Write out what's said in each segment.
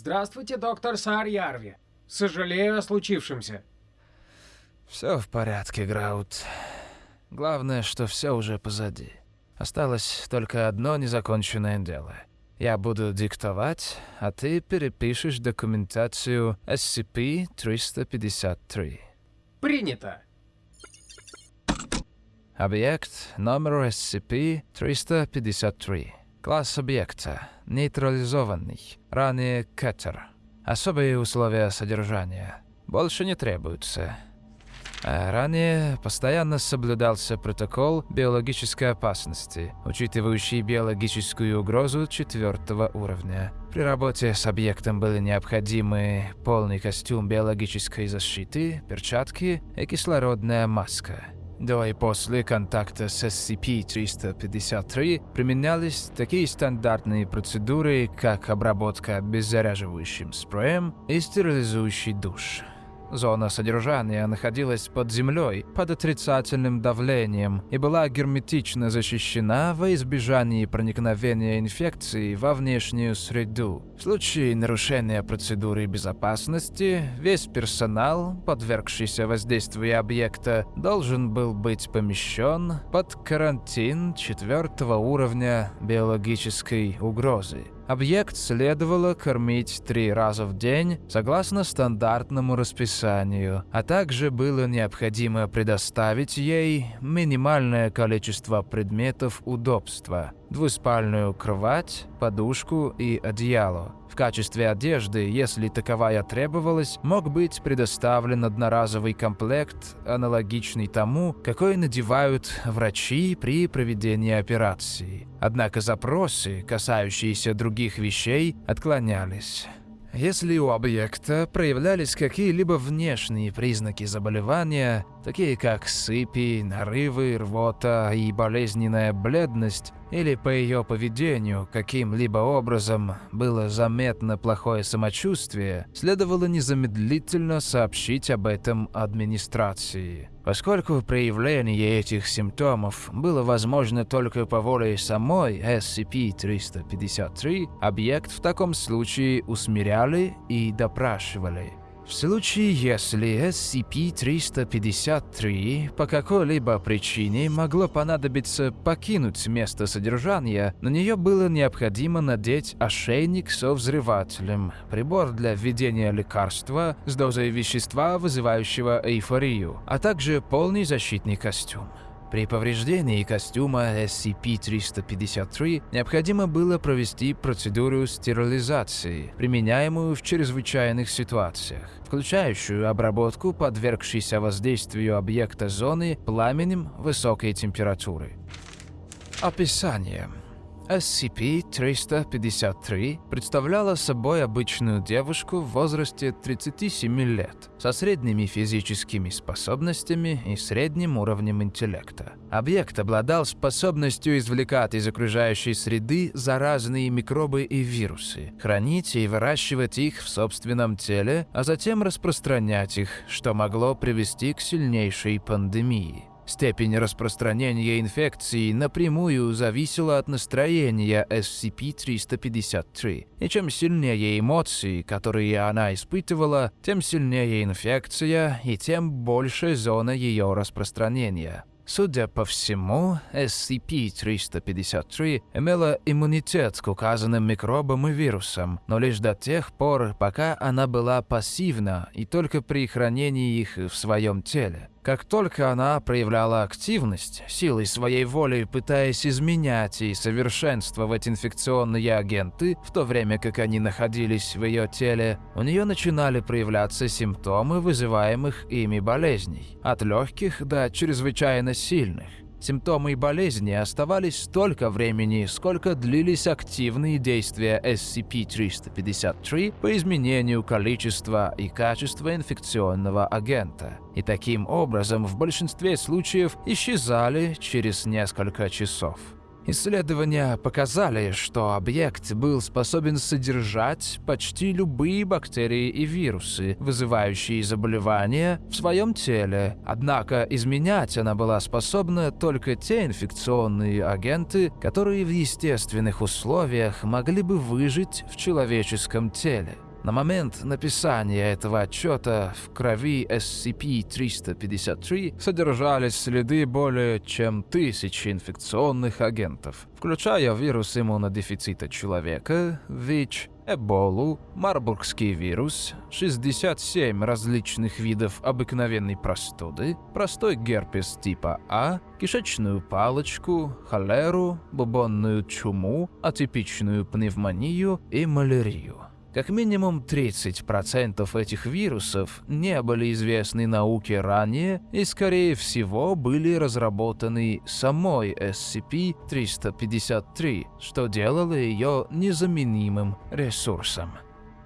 Здравствуйте, доктор Саарьярви. Сожалею о случившемся. Все в порядке, Граут. Главное, что все уже позади. Осталось только одно незаконченное дело. Я буду диктовать, а ты перепишешь документацию SCP-353. Принято. Объект номер SCP-353. Класс объекта. Нейтрализованный. Ранее Кеттер. Особые условия содержания. Больше не требуются. А ранее постоянно соблюдался протокол биологической опасности, учитывающий биологическую угрозу четвертого уровня. При работе с объектом были необходимы полный костюм биологической защиты, перчатки и кислородная маска. До и после контакта с SCP-353 применялись такие стандартные процедуры, как обработка обеззараживающим спреем и стерилизующий душ. Зона содержания находилась под землей, под отрицательным давлением и была герметично защищена во избежании проникновения инфекции во внешнюю среду. В случае нарушения процедуры безопасности, весь персонал, подвергшийся воздействию объекта, должен был быть помещен под карантин четвертого уровня биологической угрозы. Объект следовало кормить три раза в день согласно стандартному расписанию, а также было необходимо предоставить ей минимальное количество предметов удобства – двуспальную кровать, подушку и одеяло. В качестве одежды, если таковая требовалась, мог быть предоставлен одноразовый комплект, аналогичный тому, какой надевают врачи при проведении операции. Однако запросы, касающиеся других вещей, отклонялись. Если у объекта проявлялись какие-либо внешние признаки заболевания, такие как сыпи, нарывы, рвота и болезненная бледность, или по ее поведению каким-либо образом было заметно плохое самочувствие, следовало незамедлительно сообщить об этом администрации. Поскольку проявление этих симптомов было возможно только по воле самой SCP-353, объект в таком случае усмиряли и допрашивали. В случае, если SCP-353 по какой-либо причине могло понадобиться покинуть место содержания, на нее было необходимо надеть ошейник со взрывателем, прибор для введения лекарства с дозой вещества, вызывающего эйфорию, а также полный защитный костюм. При повреждении костюма SCP-353 необходимо было провести процедуру стерилизации, применяемую в чрезвычайных ситуациях, включающую обработку подвергшейся воздействию объекта зоны пламенем высокой температуры. Описание. SCP-353 представляла собой обычную девушку в возрасте 37 лет, со средними физическими способностями и средним уровнем интеллекта. Объект обладал способностью извлекать из окружающей среды заразные микробы и вирусы, хранить и выращивать их в собственном теле, а затем распространять их, что могло привести к сильнейшей пандемии. Степень распространения инфекции напрямую зависела от настроения SCP-353, и чем сильнее эмоции, которые она испытывала, тем сильнее инфекция и тем больше зона ее распространения. Судя по всему, SCP-353 имела иммунитет к указанным микробам и вирусам, но лишь до тех пор, пока она была пассивна и только при хранении их в своем теле. Как только она проявляла активность, силой своей воли пытаясь изменять и совершенствовать инфекционные агенты, в то время как они находились в ее теле, у нее начинали проявляться симптомы вызываемых ими болезней, от легких до чрезвычайно сильных. Симптомы болезни оставались столько времени, сколько длились активные действия SCP-353 по изменению количества и качества инфекционного агента. И таким образом в большинстве случаев исчезали через несколько часов. Исследования показали, что объект был способен содержать почти любые бактерии и вирусы, вызывающие заболевания, в своем теле. Однако изменять она была способна только те инфекционные агенты, которые в естественных условиях могли бы выжить в человеческом теле. На момент написания этого отчета в крови SCP-353 содержались следы более чем тысячи инфекционных агентов, включая вирус иммунодефицита человека, ВИЧ, Эболу, Марбургский вирус, 67 различных видов обыкновенной простуды, простой герпес типа А, кишечную палочку, холеру, бубонную чуму, атипичную пневмонию и малярию. Как минимум 30% этих вирусов не были известны науке ранее и, скорее всего, были разработаны самой SCP-353, что делало ее незаменимым ресурсом.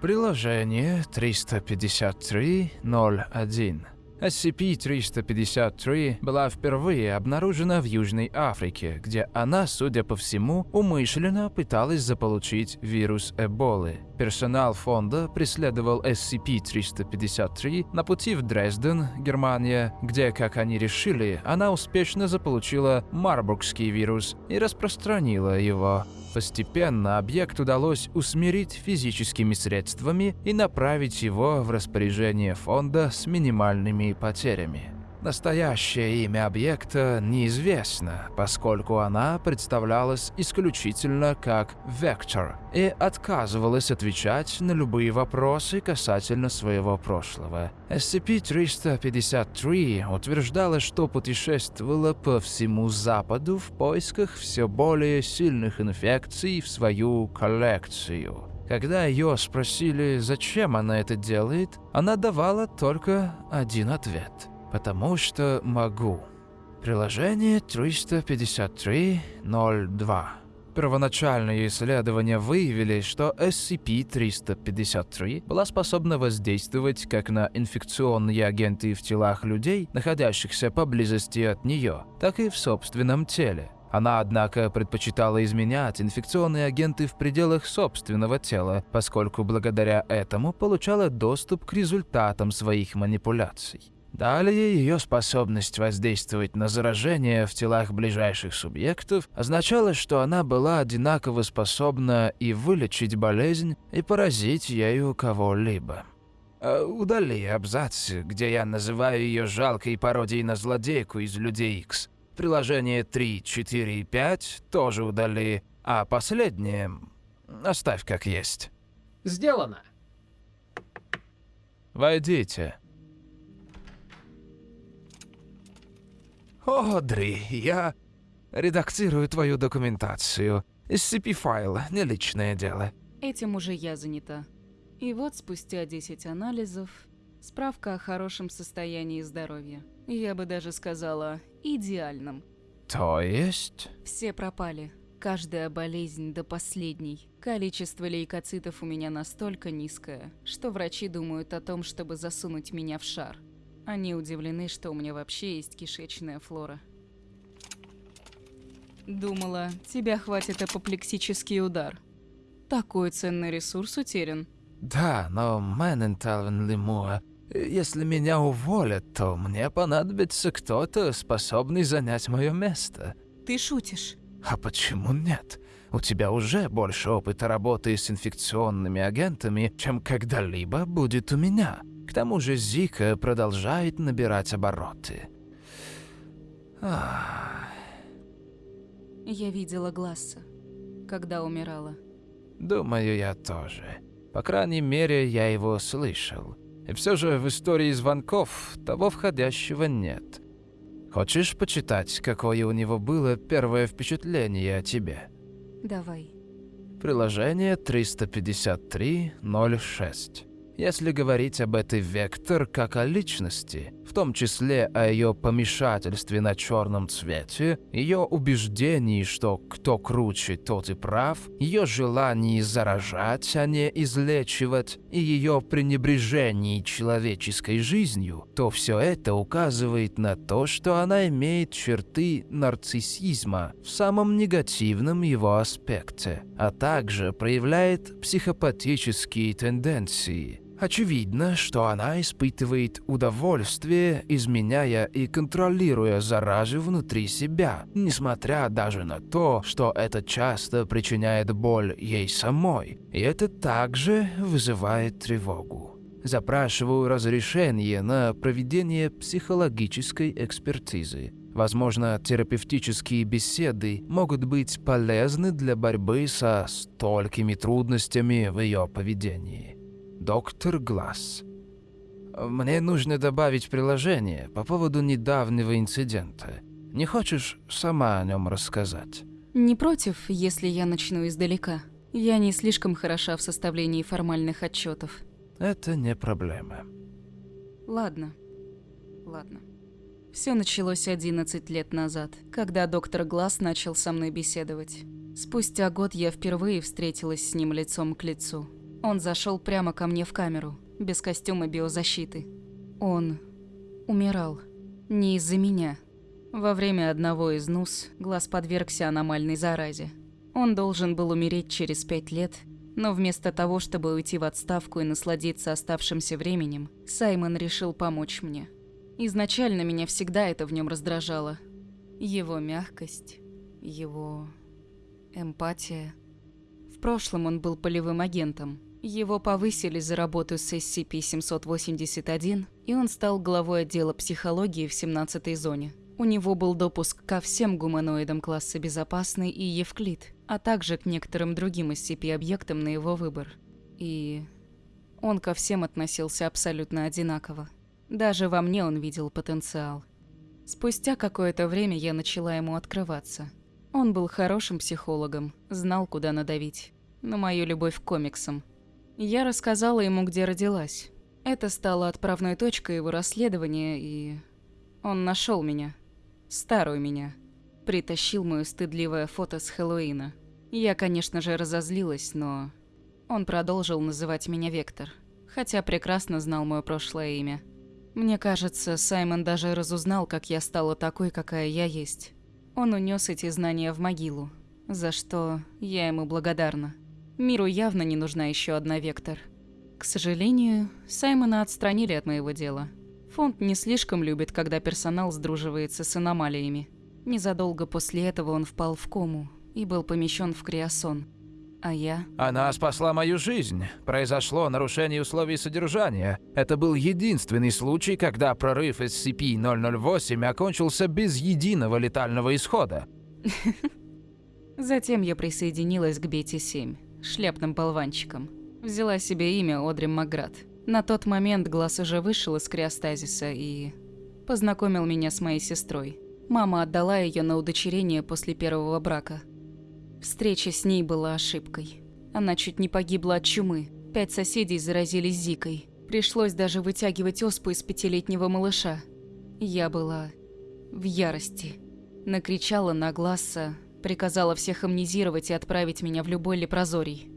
Приложение 353.01 SCP-353 была впервые обнаружена в Южной Африке, где она, судя по всему, умышленно пыталась заполучить вирус Эболы. Персонал фонда преследовал SCP-353 на пути в Дрезден, Германия, где, как они решили, она успешно заполучила Марбургский вирус и распространила его. Постепенно объект удалось усмирить физическими средствами и направить его в распоряжение фонда с минимальными потерями. Настоящее имя объекта неизвестно, поскольку она представлялась исключительно как «Вектор» и отказывалась отвечать на любые вопросы касательно своего прошлого. SCP-353 утверждала, что путешествовала по всему Западу в поисках все более сильных инфекций в свою коллекцию. Когда ее спросили, зачем она это делает, она давала только один ответ – Потому что могу. Приложение 353.02. Первоначальные исследования выявили, что SCP-353 была способна воздействовать как на инфекционные агенты в телах людей, находящихся поблизости от нее, так и в собственном теле. Она, однако, предпочитала изменять инфекционные агенты в пределах собственного тела, поскольку благодаря этому получала доступ к результатам своих манипуляций. Далее ее способность воздействовать на заражение в телах ближайших субъектов означала, что она была одинаково способна и вылечить болезнь, и поразить ею кого-либо. А удали абзац, где я называю ее жалкой пародией на злодейку из Людей Икс. Приложение 3, 4 и 5 тоже удали, а последнее оставь как есть. Сделано. Войдите. «Одри, я редактирую твою документацию. SCP-файл, не личное дело». Этим уже я занята. И вот спустя 10 анализов, справка о хорошем состоянии здоровья. Я бы даже сказала, идеальном. То есть? Все пропали. Каждая болезнь до последней. Количество лейкоцитов у меня настолько низкое, что врачи думают о том, чтобы засунуть меня в шар. Они удивлены, что у меня вообще есть кишечная флора. Думала, тебя хватит апоплексический удар. Такой ценный ресурс утерян. Да, но Мэненталвен Лемуа, если меня уволят, то мне понадобится кто-то, способный занять мое место. Ты шутишь? А почему нет? У тебя уже больше опыта работы с инфекционными агентами, чем когда-либо будет у меня. К тому же Зика продолжает набирать обороты. Ах. Я видела Гласса, когда умирала. Думаю, я тоже. По крайней мере, я его слышал. И все же в истории звонков того входящего нет. Хочешь почитать, какое у него было первое впечатление о тебе? Давай. Приложение 353.06. Если говорить об этой Вектор как о личности, в том числе о ее помешательстве на черном цвете, ее убеждении, что кто круче, тот и прав, ее желании заражать, а не излечивать, и ее пренебрежении человеческой жизнью, то все это указывает на то, что она имеет черты нарциссизма в самом негативном его аспекте, а также проявляет психопатические тенденции – Очевидно, что она испытывает удовольствие, изменяя и контролируя заразу внутри себя, несмотря даже на то, что это часто причиняет боль ей самой, и это также вызывает тревогу. Запрашиваю разрешение на проведение психологической экспертизы. Возможно, терапевтические беседы могут быть полезны для борьбы со столькими трудностями в ее поведении. Доктор Глаз. Мне нужно добавить приложение по поводу недавнего инцидента. Не хочешь сама о нем рассказать? Не против, если я начну издалека. Я не слишком хороша в составлении формальных отчетов. Это не проблема. Ладно. Ладно. Все началось 11 лет назад, когда доктор Глаз начал со мной беседовать. Спустя год я впервые встретилась с ним лицом к лицу. Он зашел прямо ко мне в камеру, без костюма биозащиты. Он умирал. Не из-за меня. Во время одного из НУС Глаз подвергся аномальной заразе. Он должен был умереть через пять лет, но вместо того, чтобы уйти в отставку и насладиться оставшимся временем, Саймон решил помочь мне. Изначально меня всегда это в нем раздражало. Его мягкость, его эмпатия. В прошлом он был полевым агентом. Его повысили за работу с SCP-781, и он стал главой отдела психологии в 17-й зоне. У него был допуск ко всем гуманоидам класса «Безопасный» и «Евклид», а также к некоторым другим SCP-объектам на его выбор. И он ко всем относился абсолютно одинаково. Даже во мне он видел потенциал. Спустя какое-то время я начала ему открываться. Он был хорошим психологом, знал, куда надавить. На мою любовь к комиксам. Я рассказала ему, где родилась. Это стало отправной точкой его расследования, и... Он нашел меня. Старую меня. Притащил мое стыдливое фото с Хэллоуина. Я, конечно же, разозлилась, но... Он продолжил называть меня Вектор. Хотя прекрасно знал мое прошлое имя. Мне кажется, Саймон даже разузнал, как я стала такой, какая я есть. Он унес эти знания в могилу, за что я ему благодарна. Миру явно не нужна еще одна Вектор. К сожалению, Саймона отстранили от моего дела. Фонд не слишком любит, когда персонал сдруживается с аномалиями. Незадолго после этого он впал в кому и был помещен в криосон. А я? Она спасла мою жизнь. Произошло нарушение условий содержания. Это был единственный случай, когда прорыв SCP-008 окончился без единого летального исхода. Затем я присоединилась к Бете-7, шляпным болванчиком. Взяла себе имя Одри Маград. На тот момент Глаз уже вышел из криостазиса и... познакомил меня с моей сестрой. Мама отдала ее на удочерение после первого брака – Встреча с ней была ошибкой. Она чуть не погибла от чумы. Пять соседей заразились зикой. Пришлось даже вытягивать оспу из пятилетнего малыша. Я была в ярости. Накричала на Гласса, приказала всех амнезировать и отправить меня в любой лепрозорий.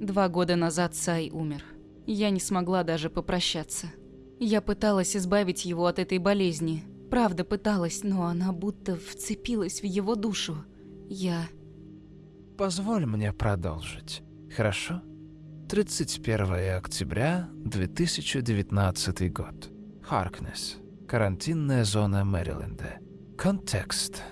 Два года назад Сай умер. Я не смогла даже попрощаться. Я пыталась избавить его от этой болезни. Правда пыталась, но она будто вцепилась в его душу. Я Позволь мне продолжить, хорошо? 31 октября 2019 год. Харкнес. Карантинная зона Мэриленда. Контекст.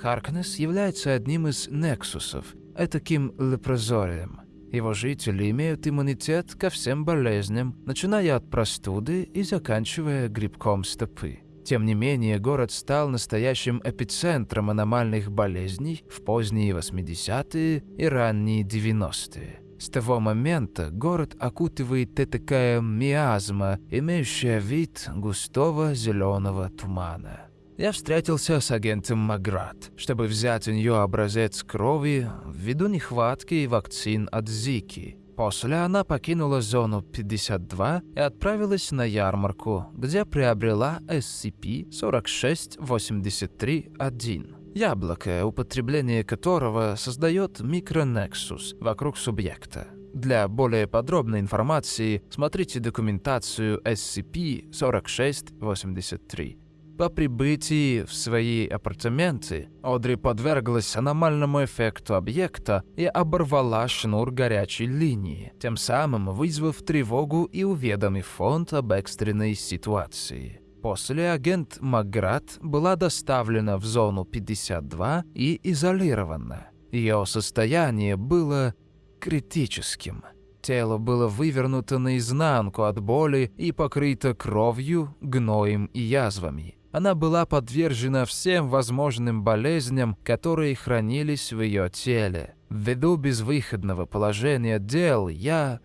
Харкнес является одним из нексусов, этаким лепрозорием. Его жители имеют иммунитет ко всем болезням, начиная от простуды и заканчивая грибком стопы. Тем не менее, город стал настоящим эпицентром аномальных болезней в поздние 80-е и ранние 90-е. С того момента город окутывает такая миазма, имеющая вид густого зеленого тумана. Я встретился с агентом Маград, чтобы взять у нее образец крови ввиду нехватки вакцин от Зики. После она покинула зону 52 и отправилась на ярмарку, где приобрела SCP-4683-1. Яблоко, употребление которого создает микронексус вокруг субъекта. Для более подробной информации смотрите документацию SCP-4683. По прибытии в свои апартаменты Одри подверглась аномальному эффекту объекта и оборвала шнур горячей линии, тем самым вызвав тревогу и уведомив фонд об экстренной ситуации. После агент Маград была доставлена в зону 52 и изолирована. Ее состояние было критическим. Тело было вывернуто наизнанку от боли и покрыто кровью, гноем и язвами. Она была подвержена всем возможным болезням, которые хранились в ее теле. Ввиду безвыходного положения дел я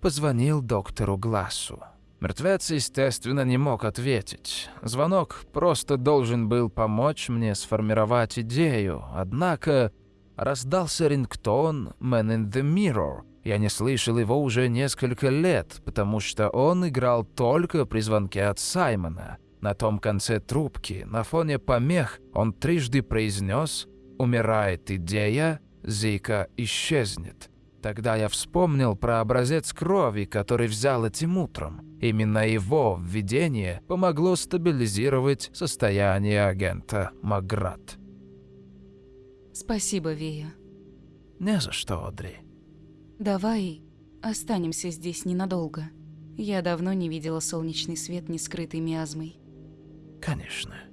позвонил доктору Глассу. Мертвец, естественно, не мог ответить. Звонок просто должен был помочь мне сформировать идею, однако раздался рингтон «Man in the Mirror». Я не слышал его уже несколько лет, потому что он играл только при звонке от Саймона. На том конце трубки, на фоне помех, он трижды произнес «Умирает идея, Зика исчезнет». Тогда я вспомнил про образец крови, который взял этим утром. Именно его введение помогло стабилизировать состояние агента Маград. Спасибо, Вея. Не за что, Одри. Давай останемся здесь ненадолго. Я давно не видела солнечный свет, не скрытый миазмой. Конечно.